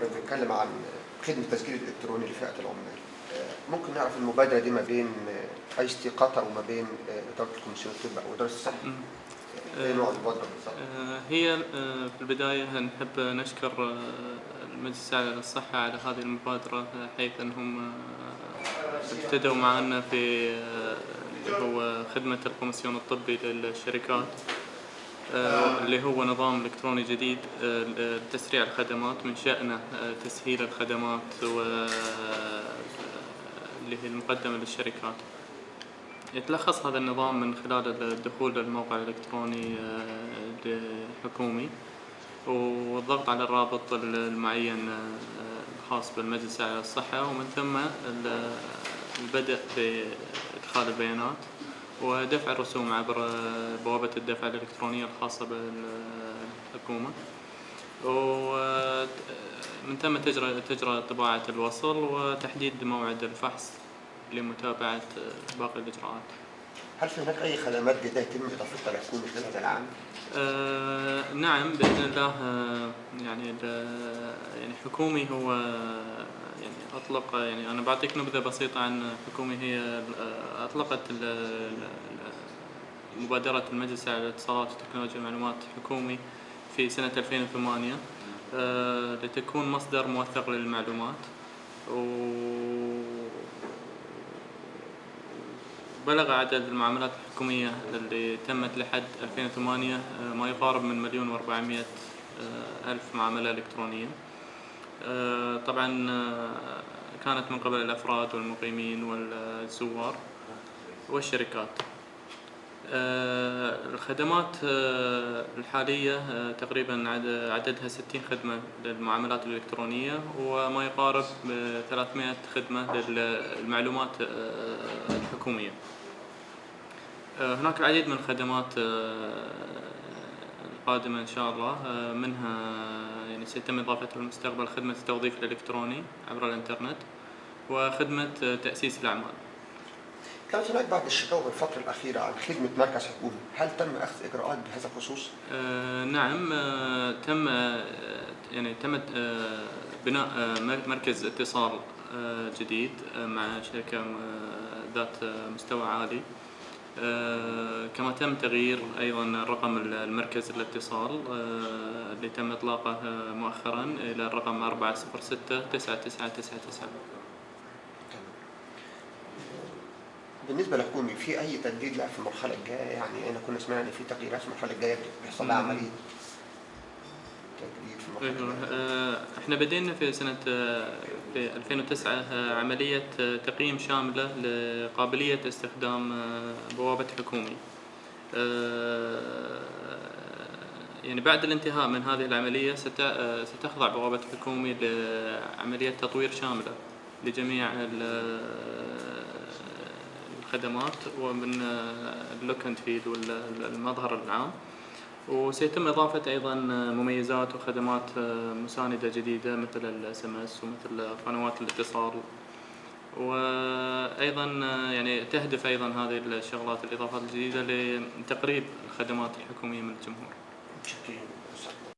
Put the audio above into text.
كنا بنتكلم عن خدمة التسجيل الإلكتروني لفئة العمال آه، ممكن نعرف المبادرة دي ما بين ICT قطر وما بين آه، إدارة القومسيون الطبي أو إدارة الصحة. إيه نوع المبادرة بالظبط؟ آه، هي آه، في البداية نحب نشكر آه، المجلس الأعلى للصحة على هذه المبادرة آه، حيث أنهم آه، ابتدوا معنا في آه، اللي هو خدمة القومسيون الطبي للشركات آه، اللي هو نظام إلكتروني جديد آه، لتسريع الخدمات من شأنه آه، تسهيل الخدمات و آه، اللي هي المقدمة للشركات. يتلخص هذا النظام من خلال الدخول للموقع الإلكتروني آه، الحكومي والضغط على الرابط المعين آه، الخاص بالمجلس الأعلى للصحة ومن ثم ال- البدء بإدخال البيانات. ودفع الرسوم عبر بوابة الدفع الإلكترونية الخاصة بالحكومة ومن ثم تجرى تجرى طباعة الوصل وتحديد موعد الفحص لمتابعة باقي الإجراءات. هل في هناك أي خدمات جديدة يتم إضافتها لحكومة خلال هذا العام؟ آه نعم بإذن الله آه يعني يعني حكومي هو آه، يعني أنا بعطيك نبذة بسيطة عن حكومي هي آه، ال- مبادرة المجلس على الاتصالات وتكنولوجيا المعلومات حكومي في سنة 2008 آه، لتكون مصدر موثق للمعلومات. و بلغ عدد المعاملات الحكومية اللي تمت لحد 2008 آه، ما يقارب من مليون وأربعمية ألف معاملة إلكترونية. آه، طبعا آه، كانت من قبل الأفراد والمقيمين والزوار والشركات. آه، الخدمات آه، الحالية آه، تقريبا عد- عددها 60 خدمة للمعاملات الإلكترونية وما يقارب ب 300 خدمة للمعلومات الحكومية. هناك العديد من الخدمات القادمة إن شاء الله. منها يعني سيتم إضافتها في المستقبل خدمة التوظيف الإلكتروني عبر الإنترنت. وخدمة تأسيس الأعمال. كانت هناك بعض الشكاوى بالفترة الأخيرة عن خدمة مركز حكومي، هل تم أخذ إجراءات بهذا الخصوص؟ آه، نعم آه، تم آه، يعني تم آه، بناء آه، مر- مركز اتصال آه، جديد آه، مع شركة آه، ذات آه، مستوى عالي. آه، كما تم تغيير أيضا رقم المركز الاتصال اللي تم إطلاقه آه، مؤخرا إلى الرقم 406 9999 بالنسبة لحكومي في أي تجديد لها في المرحلة الجاية؟ يعني أنا كنا سمعنا إن في تغييرات في المرحلة الجاية بيحصل لها مم. عملية تجديد في المرحلة أيوة، الجاية. آه، إحنا بدينا في سنة آه، في 2009 آه، عملية آه، تقييم شاملة لقابلية استخدام بوابة حكومي. يعني بعد الانتهاء من هذه آه، ستخضع بوابة حكومي لعملية تطوير شاملة لجميع الخدمات ومن ال look and feel والمظهر العام. وسيتم إضافة أيضا مميزات وخدمات مساندة جديدة مثل ال SMS ومثل قنوات الاتصال وأيضا يعني تهدف أيضا هذه الشغلات الإضافات الجديدة لتقريب الخدمات الحكومية من الجمهور.